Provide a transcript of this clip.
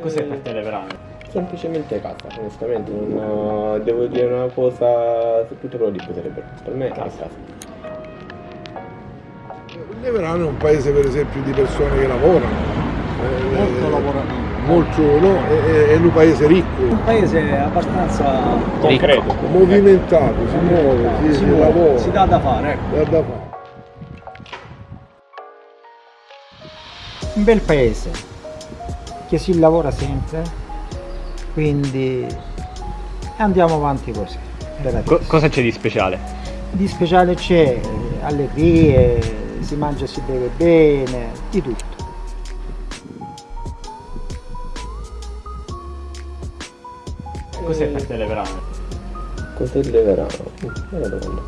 Cos'è per te Leverano? Semplicemente casa, onestamente, non devo dire una cosa su tutto quello di cui sarebbe. Per me è casa. Leverano è un paese per esempio di persone che lavorano. Molto Eh, lavorativo. Molto, no? È, è- è un paese ricco, Un paese abbastanza Concreto. movimentato, si muove, si, si, si muove, lavora, si dà da fare, ecco. dà da fare. un bel paese che si lavora sempre, quindi andiamo avanti così. Co- cosa c'è di speciale? Di speciale c'è eh, allegrie, si mangia e si beve bene, di tutto. Cos'è per te Leverano? Cos'è il Leverano? Bella domanda.